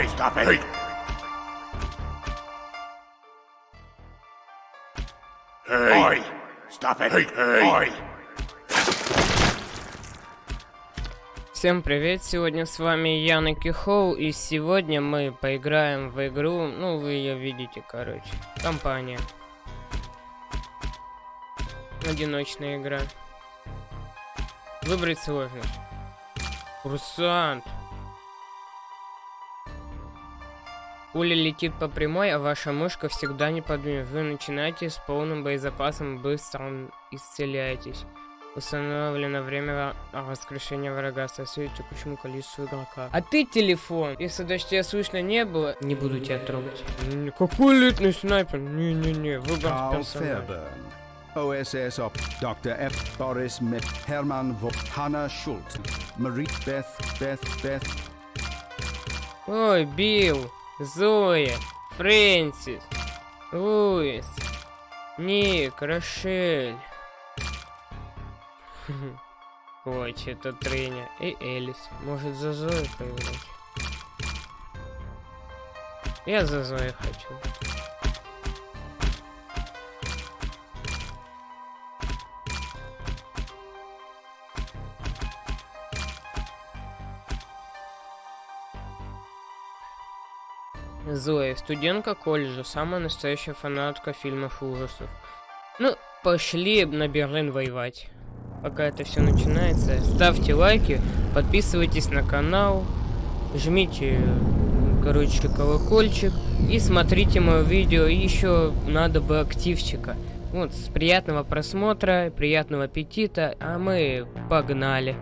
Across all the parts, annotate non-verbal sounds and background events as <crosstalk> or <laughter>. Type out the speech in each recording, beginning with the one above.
Oi, stop it! Hey! Hey! Oi! Stop it! Hey! Hey! Oi! Всем привет, сегодня с вами Ян и Кихоу, и сегодня мы поиграем в игру, ну вы ее видите, короче, компания. Одиночная игра. Выбрать сложность. Курсант. Пуля летит по прямой, а ваша мышка всегда не подвинет. Вы начинаете с полным боезапасом, быстро исцеляетесь. Установлено время воскрешения врага соответствует текущему количеству игрока. А ты телефон. Если даже тебя слышно не было, не буду тебя трогать. Какой элитный снайпер? Не-не-не, выбор персонажа. OSS Op, Dr. F. Boris Mitt, Hermann Vo, Hannah Schultz, Marie Beth, Beth, Beth, Ой, Билл, Зоя, Фрэнсис, Луис, Ник, Рошель. <laughs> Ой, это Треня и Элис. Может за Зою поиграть? Я за Зоей хочу. Зоя, студентка колледжа, самая настоящая фанатка фильмов ужасов. Ну, пошли на Берлин воевать. Пока это все начинается, ставьте лайки, подписывайтесь на канал, жмите, короче, колокольчик и смотрите мое видео. Еще надо бы активчика. Вот, с приятного просмотра, приятного аппетита, а мы погнали.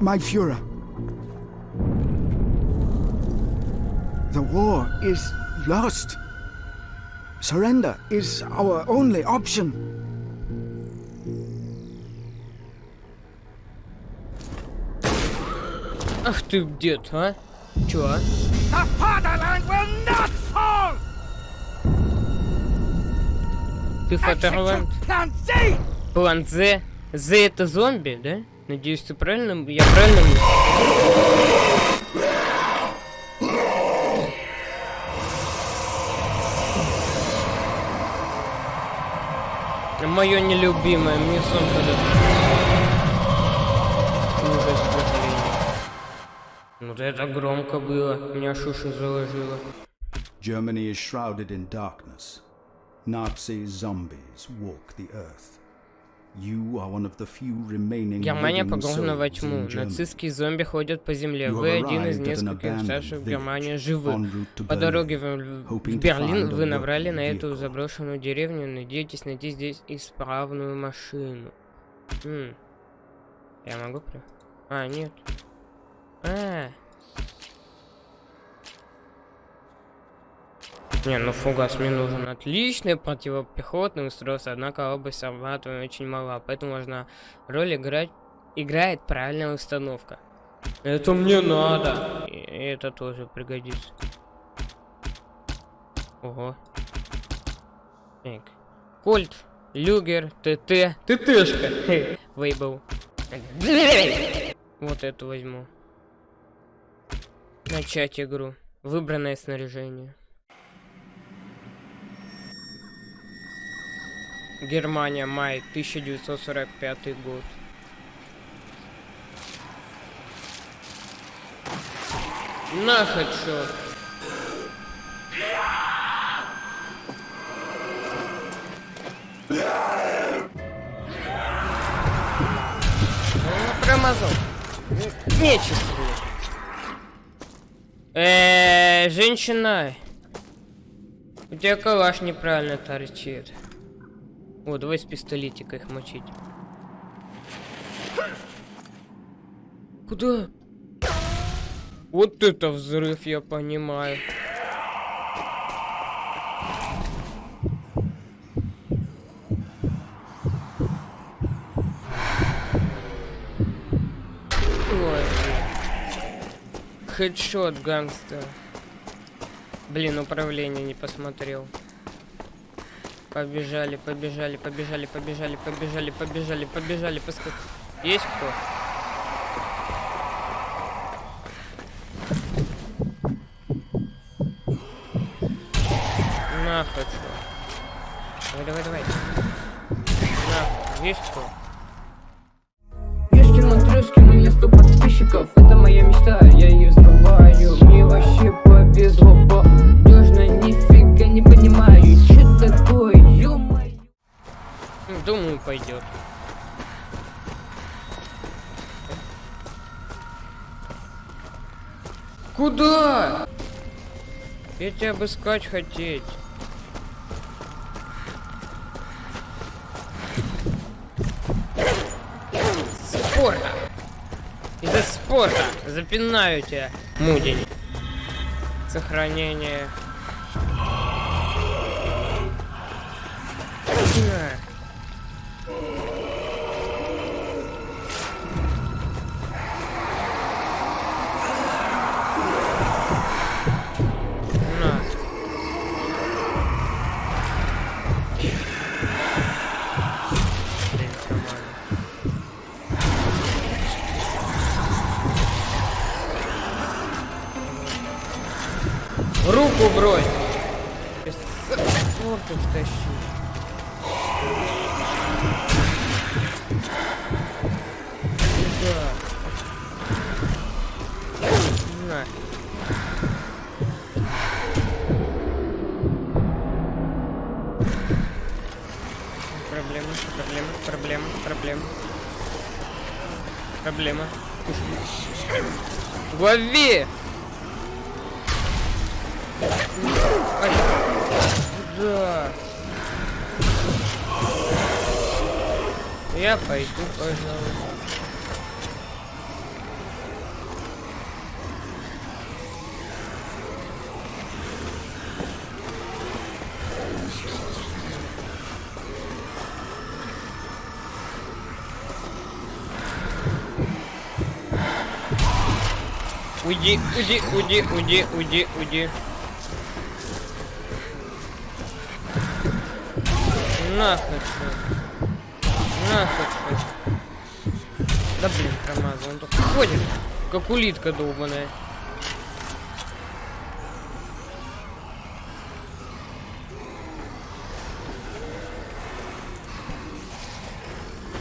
My Führer. The war is lost. Surrender is our only option. Ах ты дед, а? Чё, а? The fatherland will not fall! Ты Фатерланд? Plan Z! План З. З это зомби, да? Надеюсь, ты правильно... Я правильно... Мое нелюбимое, мне сон когда Ужас. Вот это громко было, меня шушу заложило. Germany is shrouded in darkness. Nazi zombies walk the earth. Германия погружена во тьму. Нацистские зомби ходят по земле. Вы один из нескольких старших в Германии живых. По дороге в, в Берлин вы набрали на эту заброшенную деревню, надеетесь найти здесь исправную машину. М. Я могу. А, нет. А. Не, ну фугас мне нужен. Отличный противопехотный устройство, однако область охвата очень мала, поэтому важна роль играть играет правильная установка. Это мне надо. И это тоже пригодится. Ого. Так. Кольт, Люгер, ТТ. ТТшка. Вейбл. Вот эту возьму. Начать игру. Выбранное снаряжение. Германия, май 1945 год. На. Ну, Промазал. Нечисто. Эээ, женщина. У тебя калаш неправильно торчит. О, давай с пистолетика их мочить. Куда? Вот это взрыв, я понимаю. Ой. Хедшот гангстер. Блин, управление не посмотрел. Побежали, побежали, побежали, побежали, побежали, побежали, побежали, поскак... Есть кто? На, хочу. Давай, давай, давай. На, есть кто? Ешкин Матрёшкин, у меня сто подписчиков Куда? Я тебя обыскать хотеть. Спорта. Из-за спорта. Запинаю тебя, мудень. Сохранение. Проблема, проблема, проблема, проблема. Проблема. Лови! Да. Я пойду, пожалуйста. Уйди, уйди, уйди, уйди, уйди, уйди. Нахуй. Нахуй. Да блин, промазал. Он только ходит, как улитка долбаная.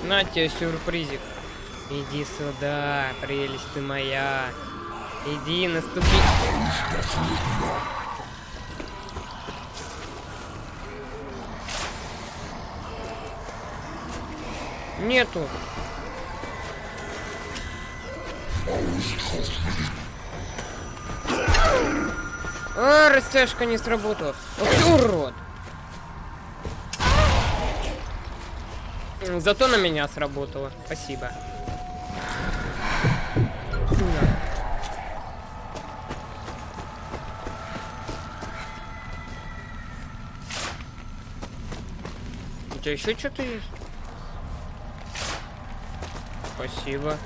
На тебе сюрпризик. Иди сюда, прелесть ты моя. Иди, наступи. Нету. А, растяжка не сработала. Вот ты урод. Зато на меня сработало. Спасибо. На. У тебя еще что-то есть? Спасибо.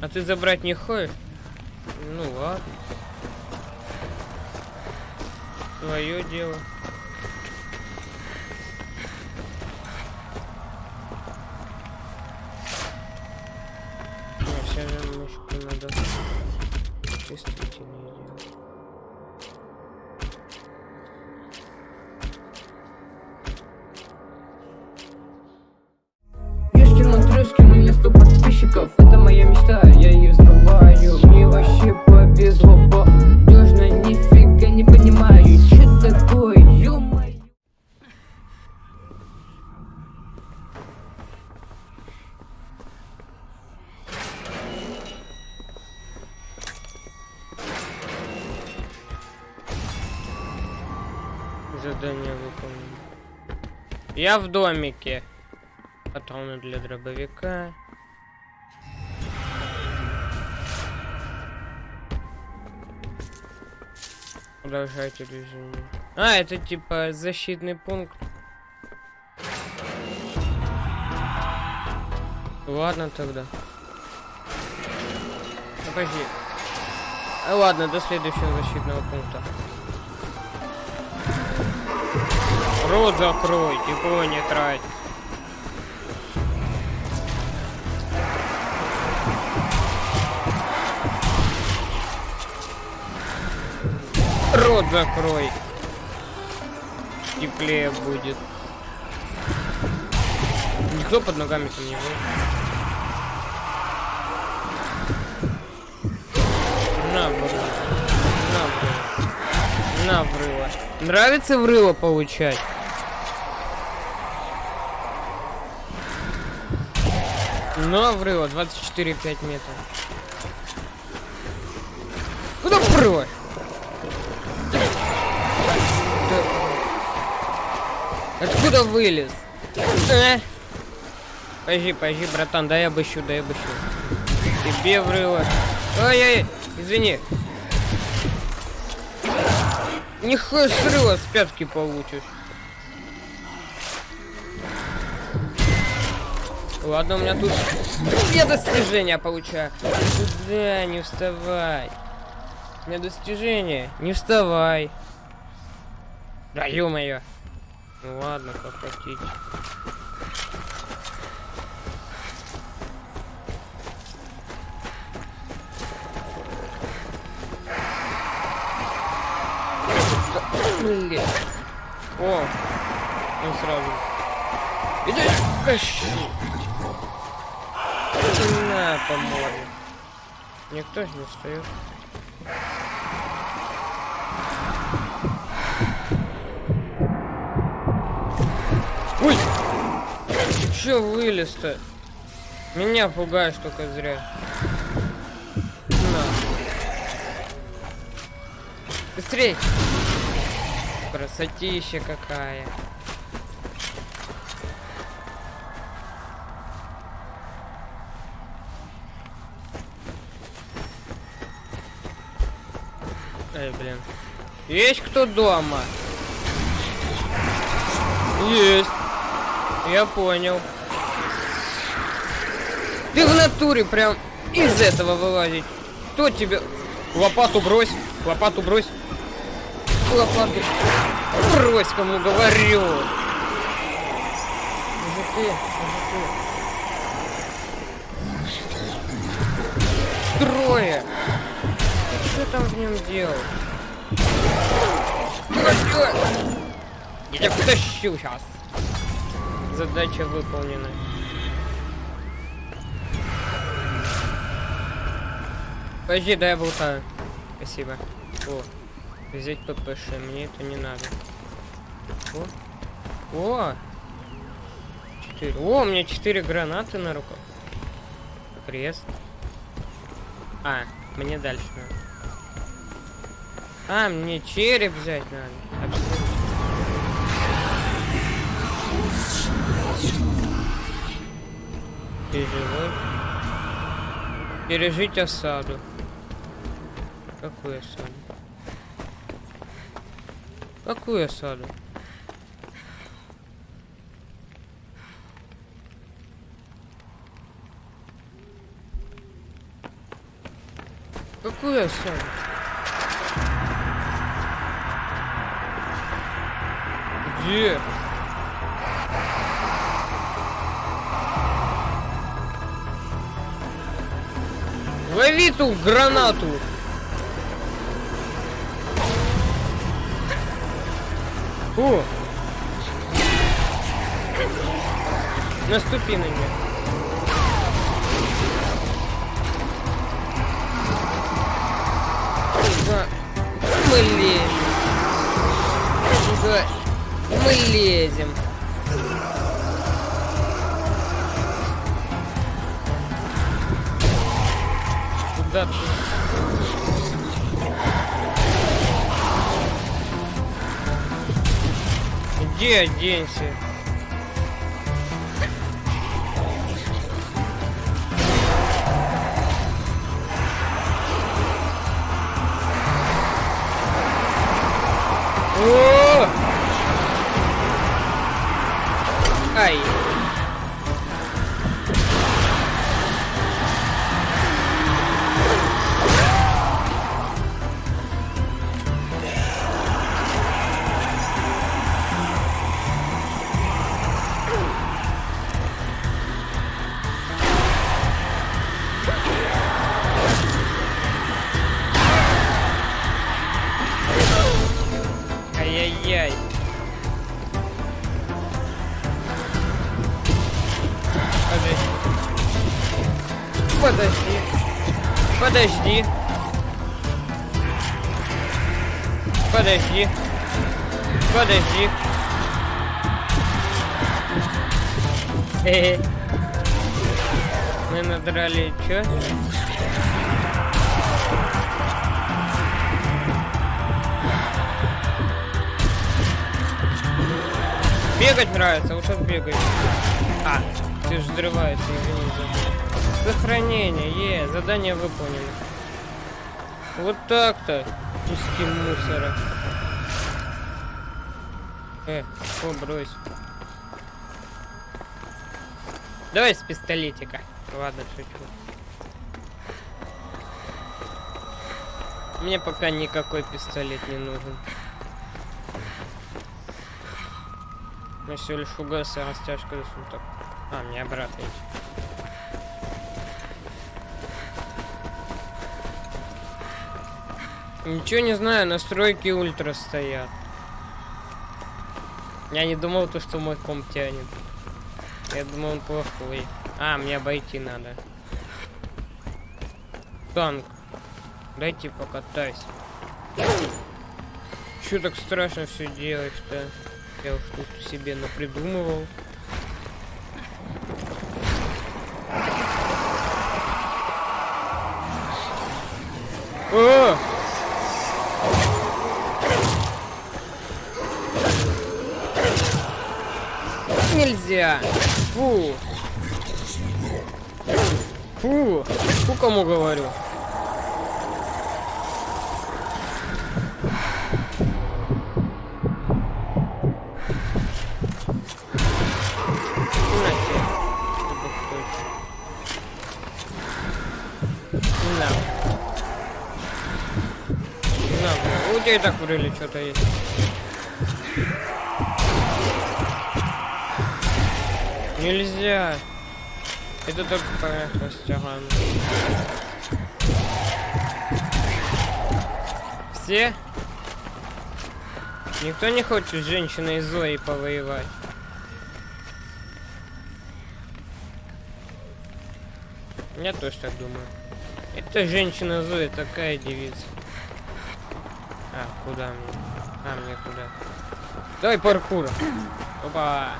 А ты забрать не хочешь? Ну ладно. Твое дело. Задание выполнено. Я в домике. Патроны для дробовика. Продолжайте движение. А, это типа защитный пункт. Ладно тогда. Ну, Подожди. А, ладно, до следующего защитного пункта. Рот закрой, тепло не трать. Рот закрой. Теплее будет. Никто под ногами там не был. На, врыло. На, врыло. На, врыло. Нравится врыло получать? На, врыло. 24,5 метров. Куда прочь? Откуда вылез? А? Подожди, подожди, братан, дай обыщу, дай обыщу. Тебе врыло. Ой-ой, извини. Нихуя срыва с пятки получишь. Ладно, у меня тут я достижения получаю. Куда? Не вставай. У меня достижение. Не вставай. Да ё-моё. Ну ладно, как хотите. Блин. О, он сразу. Иди, кащи. На, по морде. Никто же не встает. Ой! Чё вылез-то? Меня пугаешь только зря. На. Быстрей! Красотища какая. Эй, блин. Есть кто дома? Есть. Я понял. Ты в натуре прям из этого вылазить. Кто тебе... Лопату брось. Лопату брось. Лопату. Брось, кому говорю. Мужики, мужики. Трое. Там в нем делал? Я тебя потащу сейчас. Задача выполнена. Подожди, дай я болтаю. Спасибо. О, взять ППШ, мне это не надо. О, о, четыре. О, у меня четыре гранаты на руках. Крест. А, мне дальше надо. А, мне череп взять надо. Переживай. Пережить осаду. Какую осаду? Какую осаду? Какую осаду? Где? Лови ту гранату! Фу! Наступи на нее. Да. Мы лезем. Мы лезем. Куда ты? Иди оденься. О! Ай. Подожди. Подожди. Подожди. Хе-хе. Мы надрали чё? Бегать нравится, вот сейчас. А, ты же взрывается, извини за... Сохранение, е, задание выполнено. Вот так-то, куски мусора. Э, о, брось. Давай с пистолетика. Ладно, шучу. Мне пока никакой пистолет не нужен. Мне всего лишь угас и растяжка до суток. А, мне обратно идти. Ничего не знаю, настройки ультра стоят. Я не думал, то, что мой комп тянет. Я думал, он плохой. А, мне обойти надо. Танк. Дайте покатайся. Чё так страшно все делать-то? Я уж тут себе напридумывал. О! Нельзя! Фу! Фу! Фу, кому говорю? У тебя и так врыли что-то есть. Нельзя. Это только поверхность ага. Все? Никто не хочет с женщиной Зоей повоевать. Я тоже так думаю. Это женщина Зоя такая девица. А, куда мне? А, мне куда? Давай паркур. Опа.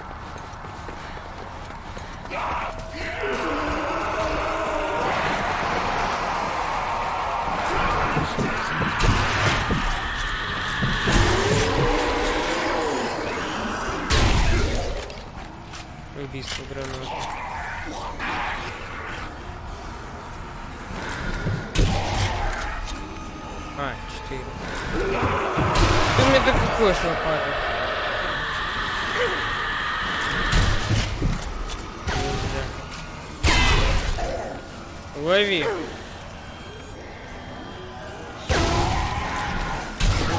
Убийство гранаты. А, четыре. Ты мне так какой лопатой? Нельзя. Лови.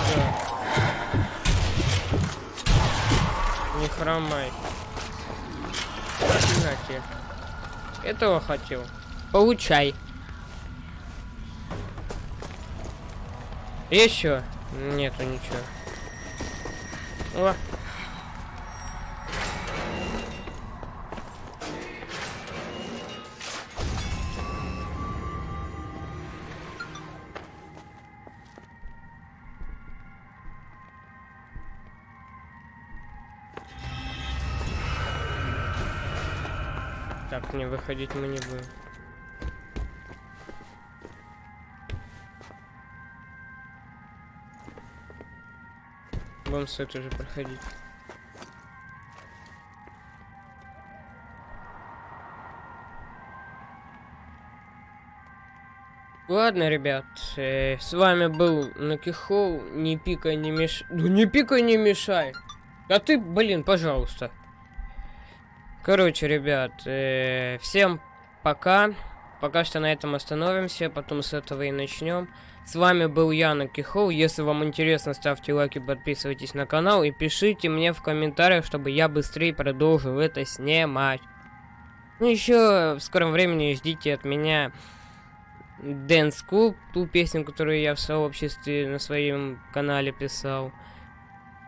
Да. Не хромай. На тебе. Этого хотел. Получай. Еще? Нету ничего. О. выходить мы не будем. Будем с этой же проходить. Ладно, ребят, э, с вами был Накихол, не пикай, не мешай. Ну не пикай, не мешай. А ты, блин, пожалуйста. Короче, ребят, э, всем пока. Пока что на этом остановимся, потом с этого и начнем. С вами был я, Накихол. Если вам интересно, ставьте лайки, подписывайтесь на канал и пишите мне в комментариях, чтобы я быстрее продолжил это снимать. Ну еще в скором времени ждите от меня Dance Club, ту песню, которую я в сообществе на своем канале писал.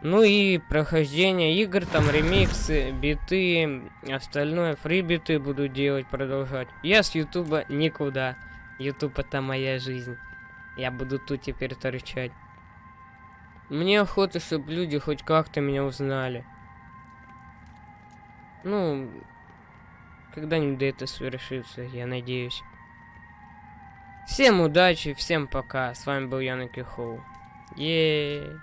Ну и прохождение игр, там ремиксы, биты, остальное, фрибиты буду делать, продолжать. Я с Ютуба никуда. Ютуб это моя жизнь. Я буду тут теперь торчать. Мне охота, чтобы люди хоть как-то меня узнали. Ну, когда-нибудь это свершится, я надеюсь. Всем удачи, всем пока. С вами был Янок Хоу. Еее.